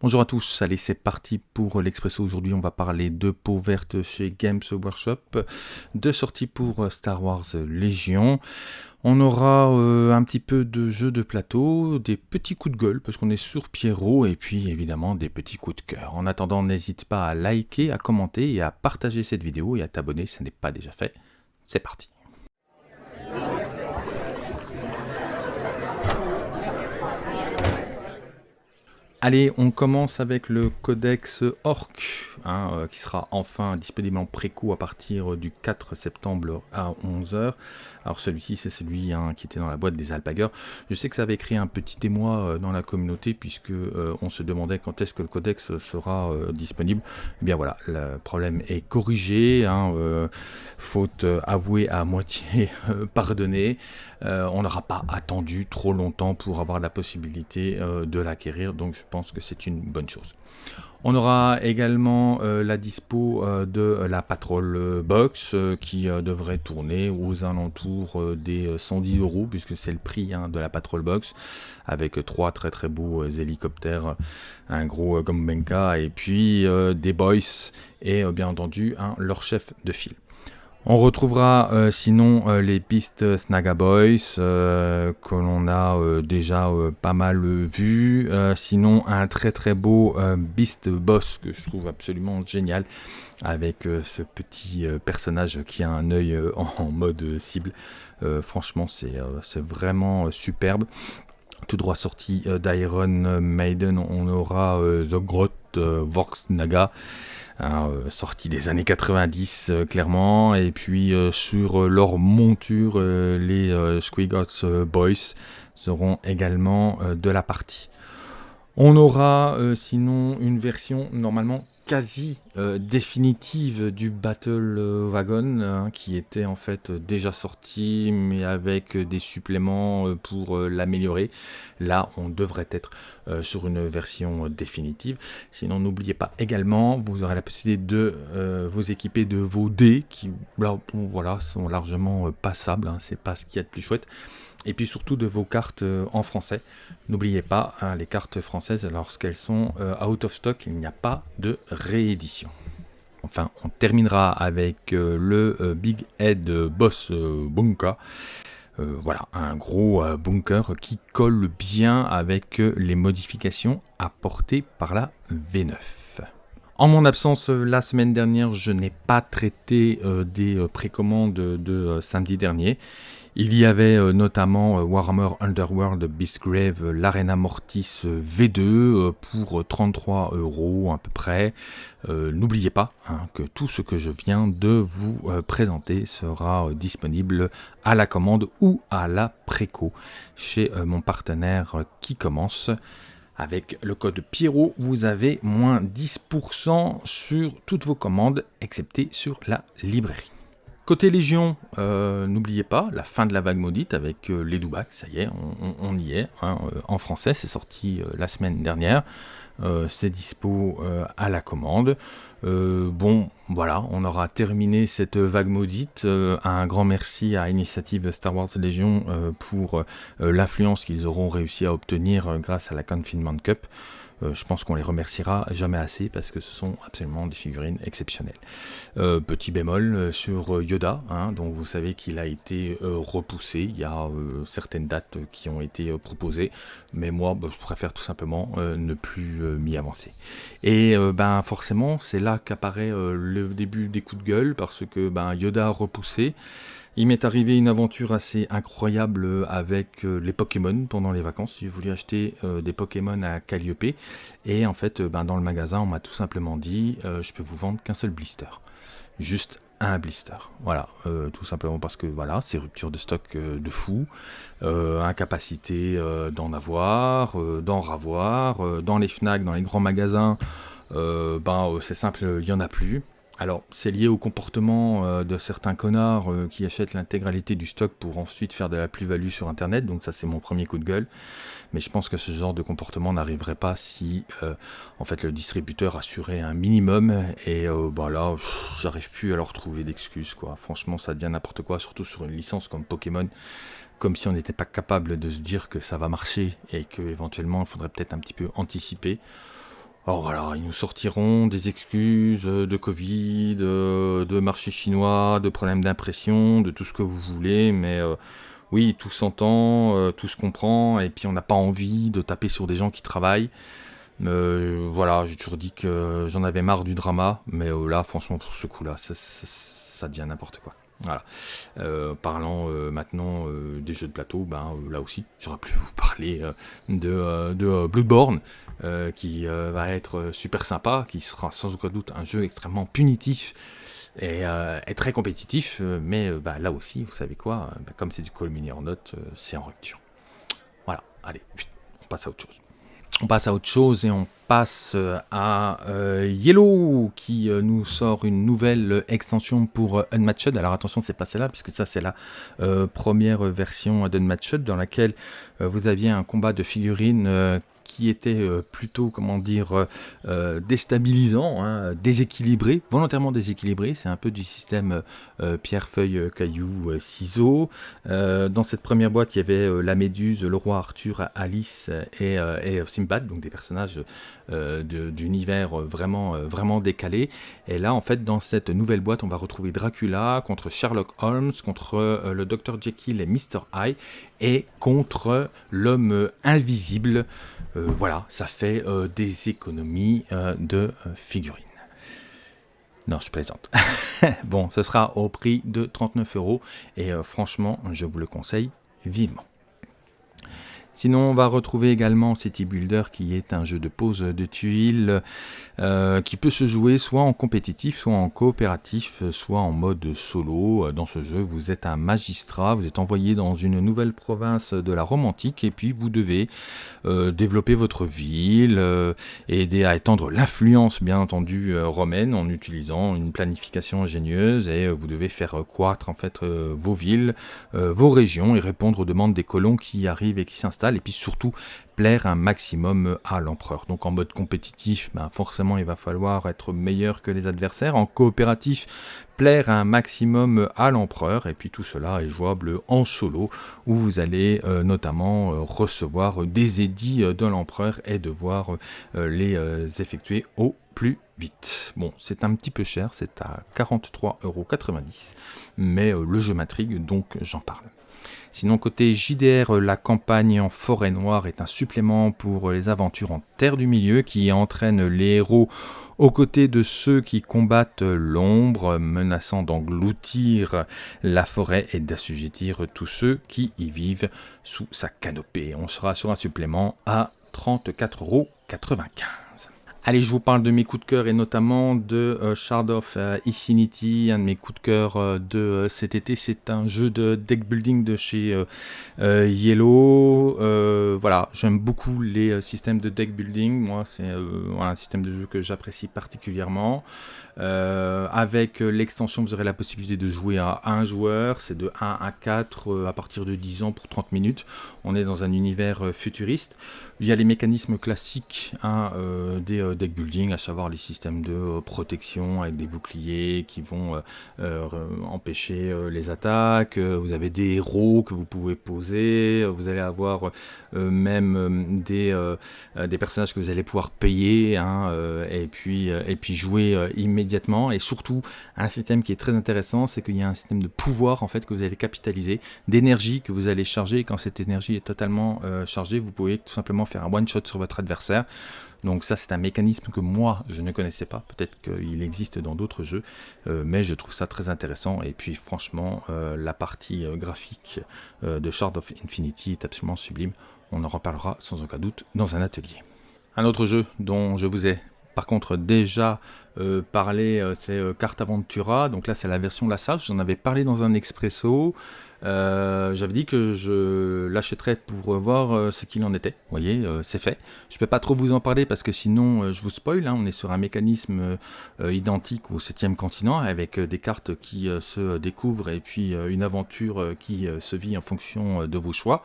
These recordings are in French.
Bonjour à tous, allez c'est parti pour l'Expresso. Aujourd'hui on va parler de peau verte chez Games Workshop, de sorties pour Star Wars Légion. On aura euh, un petit peu de jeux de plateau, des petits coups de gueule parce qu'on est sur Pierrot et puis évidemment des petits coups de cœur. En attendant n'hésite pas à liker, à commenter et à partager cette vidéo et à t'abonner si ce n'est pas déjà fait. C'est parti Allez, on commence avec le codex Orc, hein, euh, qui sera enfin disponible en préco à partir du 4 septembre à 11h. Alors celui-ci, c'est celui hein, qui était dans la boîte des alpagueurs. Je sais que ça avait créé un petit émoi euh, dans la communauté, puisque euh, on se demandait quand est-ce que le codex sera disponible. Eh bien voilà, le problème est corrigé, hein, faute avouée à moitié pardonnée. on n'aura pas attendu trop longtemps pour avoir la possibilité de l'acquérir, donc je pense que c'est une bonne chose. On aura également euh, la dispo euh, de la Patrol Box euh, qui devrait tourner aux alentours des 110 euros puisque c'est le prix hein, de la Patrol Box avec trois très très beaux hélicoptères, un gros Gombenka et puis des boys et bien entendu leur chef de file. On retrouvera euh, sinon euh, les pistes Snaga Boys euh, que l'on a déjà pas mal vu. sinon un très très beau Beast Boss que je trouve absolument génial avec ce petit personnage qui a un œil en, mode cible. franchement c'est vraiment superbe. Tout droit sorti d'Iron Maiden, on aura The Grot Vox Naga. Hein, euh, sorti des années 90 euh, clairement, et puis euh, sur leur monture, les Squigots Boys seront également de la partie. On aura sinon une version normalement quasi euh, définitive du Battle euh, Wagon, hein, qui était en fait déjà sorti, mais avec des suppléments euh, pour l'améliorer. Là, on devrait être sur une version définitive. Sinon, n'oubliez pas également, vous aurez la possibilité de vous équiper de vos dés, qui voilà, sont largement passables, hein, c'est pas ce qu'il y a de plus chouette et puis surtout de vos cartes euh, en français. N'oubliez pas, hein, les cartes françaises, lorsqu'elles sont euh, out of stock, il n'y a pas de réédition. Enfin, on terminera avec euh, le Big Head Boss Bunka. voilà, un gros bunker qui colle bien avec les modifications apportées par la V9. En mon absence, la semaine dernière, je n'ai pas traité des précommandes de samedi dernier. Il y avait euh, notamment euh, Warhammer Underworld Beastgrave, euh, l'Arena Mortis V2 pour 33 euros à peu près. N'oubliez pas hein, que tout ce que je viens de vous présenter sera disponible à la commande ou à la préco chez mon partenaire qui commence. Avec le code Pierrot, vous avez moins 10% sur toutes vos commandes, excepté sur la librairie. Côté Légion, euh, n'oubliez pas, la fin de la vague maudite avec euh, les Doubacs, ça y est, on, y est, hein, euh, en français, c'est sorti la semaine dernière, c'est dispo à la commande. bon, voilà, on aura terminé cette vague maudite. un grand merci à Initiative Star Wars Légion pour l'influence qu'ils auront réussi à obtenir grâce à la Confinement Cup. Euh, je pense qu'on les remerciera jamais assez parce que ce sont absolument des figurines exceptionnelles. Euh, petit bémol euh, sur Yoda, hein, dont vous savez qu'il a été repoussé. Il y a certaines dates qui ont été proposées, mais moi bah, je préfère tout simplement ne plus m'y avancer. Et ben forcément, c'est là qu'apparaît le début des coups de gueule parce que ben, Yoda repoussé. Il m'est arrivé une aventure assez incroyable avec les Pokémon pendant les vacances. J'ai voulu acheter des Pokémon à Calliope et en fait euh, ben, dans le magasin on m'a tout simplement dit je peux vous vendre qu'un seul blister. Juste un blister. Voilà, tout simplement parce que voilà, c'est rupture de stock de fou, incapacité d'en avoir, d'en ravoir, dans les FNAC, dans les grands magasins, ben c'est simple, il n'y en a plus. Alors, c'est lié au comportement euh, de certains connards euh, qui achètent l'intégralité du stock pour ensuite faire de la plus-value sur Internet. Donc ça, c'est mon premier coup de gueule. Mais je pense que ce genre de comportement n'arriverait pas si, euh, en fait, le distributeur assurait un minimum. Et bah là, j'arrive plus à leur trouver d'excuses, quoi. Franchement, ça devient n'importe quoi, surtout sur une licence comme Pokémon. Comme si on n'était pas capable de se dire que ça va marcher et que éventuellement, il faudrait peut-être un petit peu anticiper. Alors voilà, ils nous sortiront des excuses de Covid, de marché chinois, de problèmes d'impression, de tout ce que vous voulez, mais oui, tout s'entend, tout se comprend, et puis on n'a pas envie de taper sur des gens qui travaillent. Euh, voilà, j'ai toujours dit que j'en avais marre du drama, mais euh, là, franchement, pour ce coup-là, ça, devient n'importe quoi. Voilà. Euh, parlant maintenant des jeux de plateau, ben là aussi, j'aurais pu vous parler de, de Bloodborne, qui va être super sympa, qui sera sans aucun doute un jeu extrêmement punitif et, très compétitif, mais bah, là aussi, vous savez quoi, bah, comme c'est du call mini en note, c'est en rupture. Voilà, allez, on passe à autre chose. On passe à autre chose et on passe euh, à euh, Yellow qui euh, nous sort une nouvelle extension pour Unmatched. Alors attention, c'est pas celle-là puisque ça c'est la première version d'Unmatched dans laquelle vous aviez un combat de figurines qui était euh, plutôt, comment dire, euh, euh, déstabilisant, hein, déséquilibré, volontairement déséquilibré. C'est un peu du système pierre, feuille, caillou, ciseaux. dans cette première boîte, il y avait la Méduse, le roi Arthur, Alice et, et Simbad, donc des personnages d'univers vraiment, vraiment décalés. Et là, en fait, dans cette nouvelle boîte, on va retrouver Dracula contre Sherlock Holmes, contre le Dr Jekyll et Mr Hyde, et contre l'homme invisible. Euh, voilà, ça fait euh, des économies euh, de figurines. Non, je plaisante. bon, ce sera au prix de 39 euros et franchement, je vous le conseille vivement. Sinon, on va retrouver également City Builder qui est un jeu de pose de tuiles euh, qui peut se jouer soit en compétitif, soit en coopératif, soit en mode solo. Dans ce jeu, vous êtes un magistrat, vous êtes envoyé dans une nouvelle province de la Rome antique et puis vous devez euh, développer votre ville, euh, aider à étendre l'influence bien entendu romaine en utilisant une planification ingénieuse et vous devez faire croître en fait vos villes, vos régions et répondre aux demandes des colons qui arrivent et qui s'installent et puis surtout plaire un maximum à l'empereur. Donc en mode compétitif, ben forcément il va falloir être meilleur que les adversaires. En coopératif, plaire un maximum à l'empereur. Et puis tout cela est jouable en solo, où vous allez euh, notamment euh, recevoir des édits de l'empereur et devoir euh, les effectuer au plus vite. Bon, c'est un petit peu cher, c'est à 43,90€, mais le jeu m'intrigue, donc j'en parle. Sinon, côté JDR, la campagne en forêt noire est un supplément pour les aventures en terre du milieu qui entraîne les héros aux côtés de ceux qui combattent l'ombre, menaçant d'engloutir la forêt et d'assujettir tous ceux qui y vivent sous sa canopée. On sera sur un supplément à 34,95€. Allez, je vous parle de mes coups de cœur et notamment de euh, Shard of euh, Infinity, un de mes coups de cœur euh, de cet été. C'est un jeu de deck building de chez Yellow. voilà, j'aime beaucoup les systèmes de deck building. Moi, c'est un système de jeu que j'apprécie particulièrement. avec l'extension, vous aurez la possibilité de jouer à un joueur. C'est de 1 à 4 à partir de 10 ans pour 30 minutes. On est dans un univers futuriste. Il y a les mécanismes classiques hein, des deck building, à savoir les systèmes de euh, protection avec des boucliers qui vont euh, euh, empêcher les attaques. vous avez des héros que vous pouvez poser. Vous allez avoir même des, des personnages que vous allez pouvoir payer hein, et, puis, et puis jouer immédiatement. Et surtout, un système qui est très intéressant, c'est qu'il y a un système de pouvoir en fait que vous allez capitaliser, d'énergie que vous allez charger. Et quand cette énergie est totalement chargée, vous pouvez tout simplement faire un one shot sur votre adversaire. Donc ça c'est un mécanisme que moi je ne connaissais pas, peut-être qu'il existe dans d'autres jeux, euh, mais je trouve ça très intéressant. Et puis franchement euh, la partie euh, graphique de Shard of Infinity est absolument sublime, on en reparlera sans aucun doute dans un atelier. Un autre jeu dont je vous ai par contre déjà parlé, c'est Carte Aventura, donc là c'est la version La Sage, j'en avais parlé dans un expresso, euh, j'avais dit que je l'achèterais pour voir euh, ce qu'il en était. Vous voyez, euh, c'est fait. Je peux pas trop vous en parler parce que sinon je vous spoil. Hein. on est sur un mécanisme identique au 7 continent avec des cartes qui se découvrent et puis une aventure qui se vit en fonction de vos choix.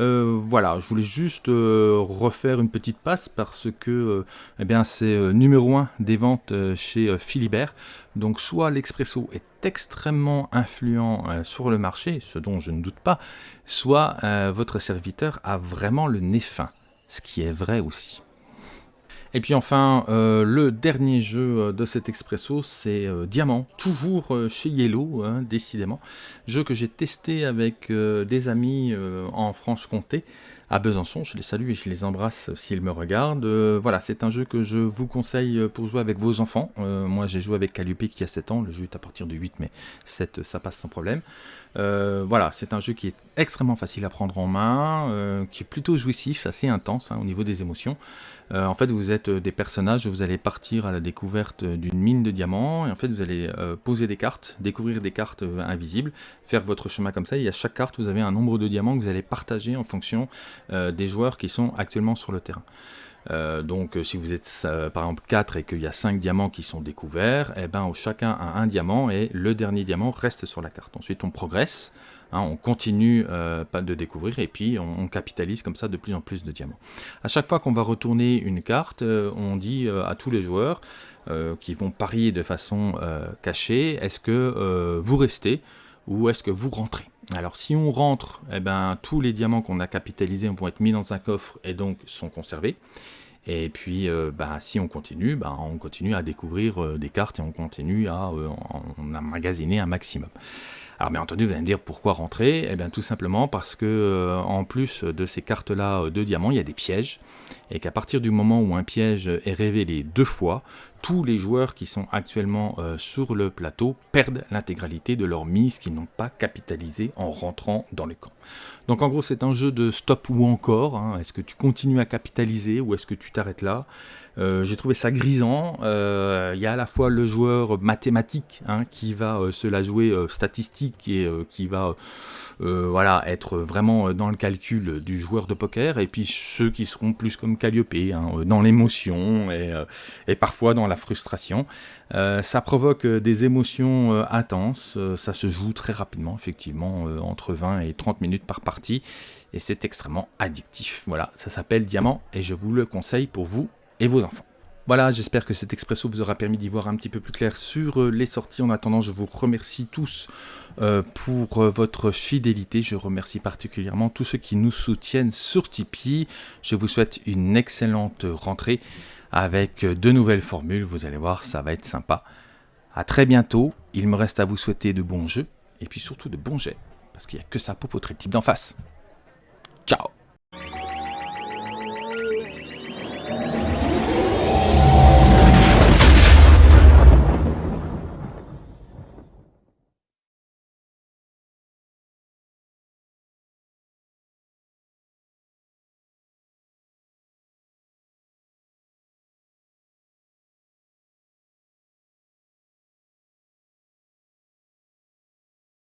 Euh, voilà, je voulais juste euh, refaire une petite passe parce que euh, eh bien c'est numéro 1 des ventes chez Philibert. Donc soit l'expresso est extrêmement influent sur le marché, ce dont je ne doute pas, soit votre serviteur a vraiment le nez fin, ce qui est vrai aussi. Et puis enfin, euh, le dernier jeu euh, de cet expresso, c'est euh, Diamant, toujours chez Yellow, hein, décidément. Jeu que j'ai testé avec des amis en Franche-Comté, à Besançon. Je les salue et je les embrasse s'ils me regardent. voilà, c'est un jeu que je vous conseille pour jouer avec vos enfants. moi, j'ai joué avec Calliope qui a 7 ans. Le jeu est à partir du 8, mais 7, ça passe sans problème. Voilà, c'est un jeu qui est extrêmement facile à prendre en main, qui est plutôt jouissif, assez intense hein, au niveau des émotions. Euh, en fait, vous êtes euh, des personnages, vous allez partir à la découverte d'une mine de diamants, et en fait, vous allez euh, poser des cartes, découvrir des cartes invisibles, faire votre chemin comme ça, et à chaque carte, vous avez un nombre de diamants que vous allez partager en fonction des joueurs qui sont actuellement sur le terrain. Donc si vous êtes par exemple 4 et qu'il y a 5 diamants qui sont découverts, eh ben, chacun a un diamant et le dernier diamant reste sur la carte. Ensuite on progresse, Hein, on continue euh, de découvrir et puis on, capitalise comme ça de plus en plus de diamants. À chaque fois qu'on va retourner une carte, euh, on dit euh, à tous les joueurs qui vont parier de façon cachée, est-ce que vous restez ou est-ce que vous rentrez? Alors si on rentre, eh ben, tous les diamants qu'on a capitalisés vont être mis dans un coffre et donc sont conservés. Et puis, bah, si on continue, bah, on continue à découvrir des cartes et on continue à en emmagasiner un maximum. Alors bien entendu, vous allez me dire pourquoi rentrer? Eh bien tout simplement parce que euh, en plus de ces cartes-là euh, de diamants, il y a des pièges, et qu'à partir du moment où un piège est révélé deux fois, tous les joueurs qui sont actuellement euh, sur le plateau perdent l'intégralité de leur mise qu'ils n'ont pas capitalisé en rentrant dans le camp. Donc en gros c'est un jeu de stop ou encore, hein. est-ce que tu continues à capitaliser ou est-ce que tu t'arrêtes là? Euh, j'ai trouvé ça grisant. Euh, il y a à la fois le joueur mathématique hein, qui va euh, se la jouer statistique et qui va voilà, être vraiment dans le calcul du joueur de poker, et puis ceux qui seront plus comme Calliope, hein, dans l'émotion et, et, parfois dans la frustration. ça provoque des émotions intenses, ça se joue très rapidement, effectivement, entre 20 et 30 minutes par partie, et c'est extrêmement addictif. Voilà, ça s'appelle Diamant, et je vous le conseille pour vous et vos enfants. Voilà, j'espère que cet expresso vous aura permis d'y voir un petit peu plus clair sur euh, les sorties. En attendant, je vous remercie tous euh, pour euh, votre fidélité. Je remercie particulièrement tous ceux qui nous soutiennent sur Tipeee. Je vous souhaite une excellente rentrée avec de nouvelles formules. Vous allez voir, ça va être sympa. A très bientôt. Il me reste à vous souhaiter de bons jeux et puis surtout de bons jets parce qu'il n'y a que ça pour votre type d'en face. Ciao